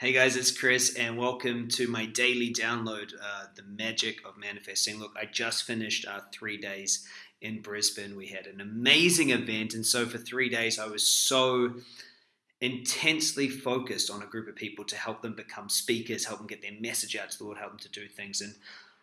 Hey guys, it's Chris, and welcome to my daily download, uh, The Magic of Manifesting. Look, I just finished uh, three days in Brisbane. We had an amazing event, and so for three days, I was so intensely focused on a group of people to help them become speakers, help them get their message out to the world, help them to do things. And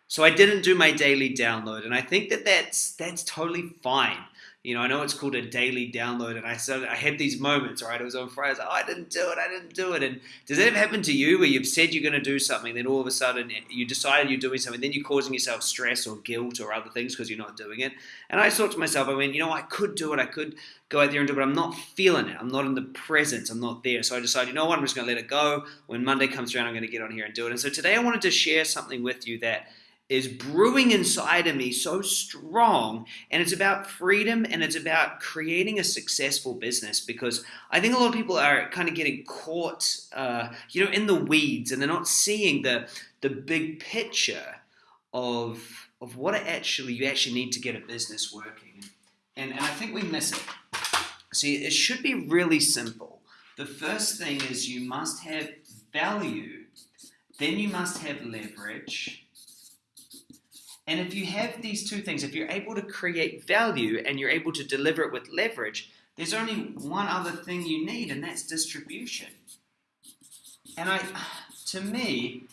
so I didn't do my daily download, and I think that that's that's totally fine you know, I know it's called a daily download, and I said I had these moments, right? It was on Friday, I was like, oh, I didn't do it, I didn't do it. And does that ever happen to you where you've said you're going to do something, then all of a sudden eh, you decided you're doing something, then you're causing yourself stress or guilt or other things because you're not doing it? And I thought to myself, I mean, you know, I could do it, I could go out there and do it, but I'm not feeling it. I'm not in the presence, I'm not there. So I decided, you know what, I'm just going to let it go. When Monday comes around, I'm going to get on here and do it. And so today I wanted to share something with you that is brewing inside of me so strong and it's about freedom and it's about creating a successful business because i think a lot of people are kind of getting caught uh, you know in the weeds and they're not seeing the the big picture of of what it actually you actually need to get a business working. And, and i think we miss it. See it should be really simple. The first thing is you must have value then you must have leverage and if you have these two things, if you're able to create value and you're able to deliver it with leverage, there's only one other thing you need, and that's distribution. And I, to me,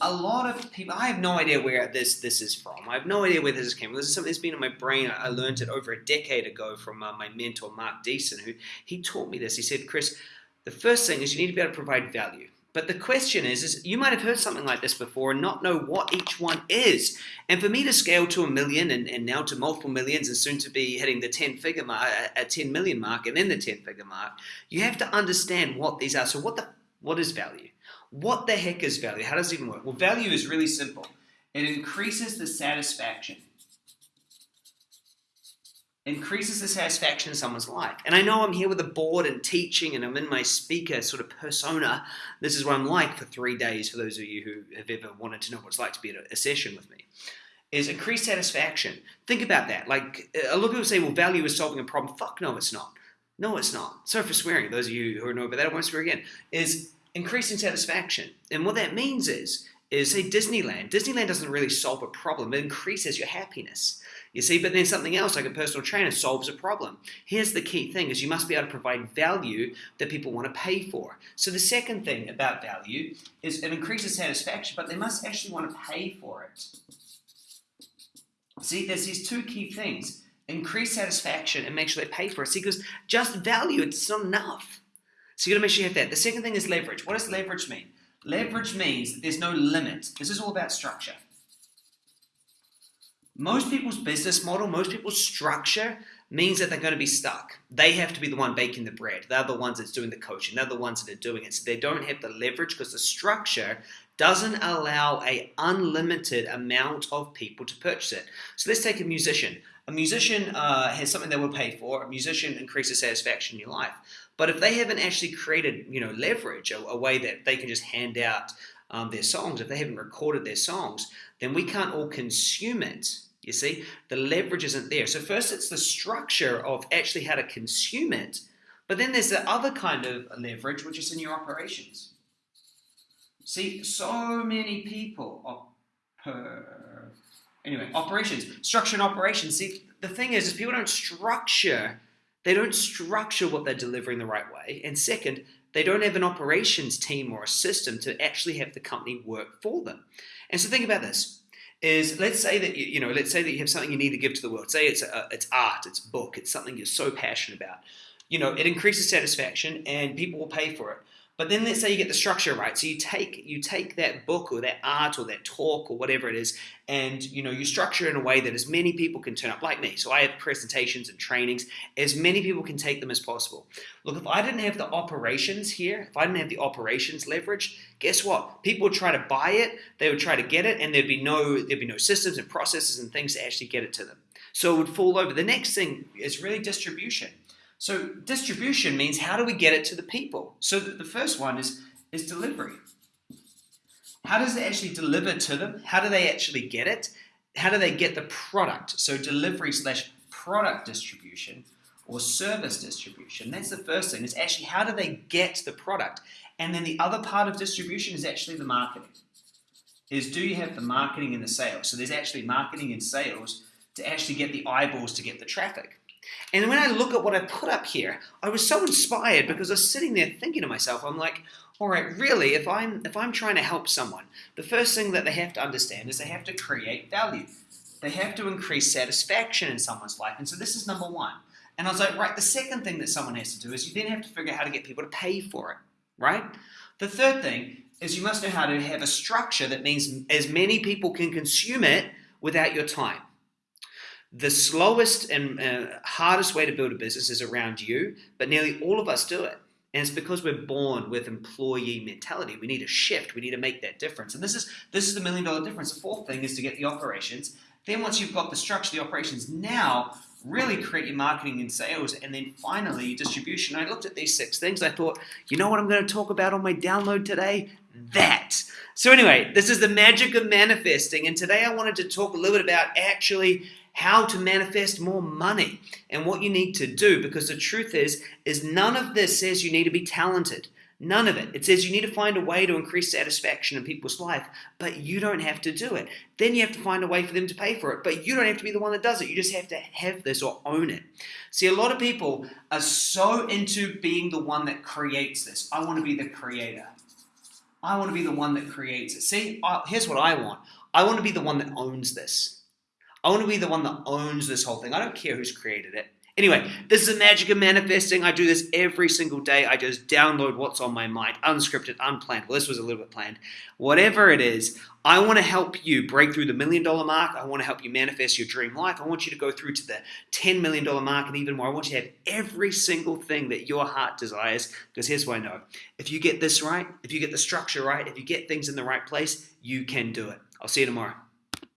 a lot of people, I have no idea where this this is from. I have no idea where this came from. This is something that's been in my brain. I learned it over a decade ago from uh, my mentor, Mark Deason, who he taught me this. He said, Chris, the first thing is you need to be able to provide value. But the question is, is you might have heard something like this before and not know what each one is. And for me to scale to a million and, and now to multiple millions and soon to be hitting the 10 figure mark, a 10 million mark and then the 10 figure mark, you have to understand what these are. So what the what is value? What the heck is value? How does it even work? Well, value is really simple. It increases the satisfaction increases the satisfaction in someone's life. And I know I'm here with a board and teaching and I'm in my speaker sort of persona. This is what I'm like for three days for those of you who have ever wanted to know what it's like to be at a session with me. Is increased satisfaction. Think about that. Like a lot of people say, well, value is solving a problem. Fuck no, it's not. No, it's not. Sorry for swearing. Those of you who know about that, I won't swear again. Is increasing satisfaction. And what that means is, is say Disneyland. Disneyland doesn't really solve a problem. It increases your happiness. You see, but then something else like a personal trainer solves a problem. Here's the key thing is you must be able to provide value that people want to pay for. So the second thing about value is it increases satisfaction, but they must actually want to pay for it. See, there's these two key things. Increase satisfaction and make sure they pay for it. See, because just value, it's not enough. So you gotta make sure you have that. The second thing is leverage. What does leverage mean? Leverage means that there's no limit. This is all about structure. Most people's business model, most people's structure means that they're going to be stuck. They have to be the one baking the bread. They're the ones that's doing the coaching. They're the ones that are doing it. So they don't have the leverage because the structure doesn't allow a unlimited amount of people to purchase it. So let's take a musician. A musician uh, has something they will pay for. A musician increases satisfaction in your life. But if they haven't actually created, you know, leverage, a, a way that they can just hand out um, their songs, if they haven't recorded their songs, then we can't all consume it you see, the leverage isn't there. So first it's the structure of actually how to consume it, but then there's the other kind of leverage, which is in your operations. See, so many people, per, anyway, operations, structure and operations. See, the thing is, is people don't structure, they don't structure what they're delivering the right way. And second, they don't have an operations team or a system to actually have the company work for them. And so think about this is let's say that you, you know let's say that you have something you need to give to the world. Say it's a, it's art it's book it's something you're so passionate about. You know it increases satisfaction and people will pay for it but then let's say you get the structure right. So you take you take that book or that art or that talk or whatever it is, and you know you structure in a way that as many people can turn up, like me. So I have presentations and trainings, as many people can take them as possible. Look, if I didn't have the operations here, if I didn't have the operations leverage, guess what? People would try to buy it, they would try to get it, and there'd be no there'd be no systems and processes and things to actually get it to them. So it would fall over. The next thing is really distribution. So distribution means how do we get it to the people? So the first one is, is delivery. How does it actually deliver to them? How do they actually get it? How do they get the product? So delivery slash product distribution. or service distribution. That's the first thing. Is actually how do they get the product? And then the other part of distribution is actually the marketing. Is do you have the marketing and the sales? So there's actually marketing and sales to actually get the eyeballs to get the traffic. And when I look at what I put up here, I was so inspired because I was sitting there thinking to myself, I'm like, all right, really, if I'm if I'm trying to help someone, the first thing that they have to understand is they have to create value. They have to increase satisfaction in someone's life. And so this is number one. And I was like, right, the second thing that someone has to do is you then have to figure out how to get people to pay for it, right? The third thing is you must know how to have a structure that means as many people can consume it without your time. The slowest and uh, hardest way to build a business is around you, but nearly all of us do it. And it's because we're born with employee mentality. We need a shift. We need to make that difference. And this is this is the million dollar difference. The fourth thing is to get the operations. Then once you've got the structure, the operations, now really create your marketing and sales, and then finally distribution. I looked at these six things. I thought, you know what I'm going to talk about on my download today? That. So anyway, this is the magic of manifesting, and today I wanted to talk a little bit about actually how to manifest more money and what you need to do because the truth is is none of this says you need to be talented. None of it. It says you need to find a way to increase satisfaction in people's life but you don't have to do it. Then you have to find a way for them to pay for it but you don't have to be the one that does it. You just have to have this or own it. See a lot of people are so into being the one that creates this. I want to be the creator. I want to be the one that creates it. See here's what i want. I want to be the one that owns this I want to be the one that owns this whole thing. I don't care who's created it. Anyway, this is the magic of manifesting. I do this every single day. I just download what's on my mind, unscripted, unplanned. Well, this was a little bit planned. Whatever it is, I want to help you break through the million dollar mark. I want to help you manifest your dream life. I want you to go through to the $10 million mark and even more. I want you to have every single thing that your heart desires. Because here's what I know if you get this right, if you get the structure right, if you get things in the right place, you can do it. I'll see you tomorrow.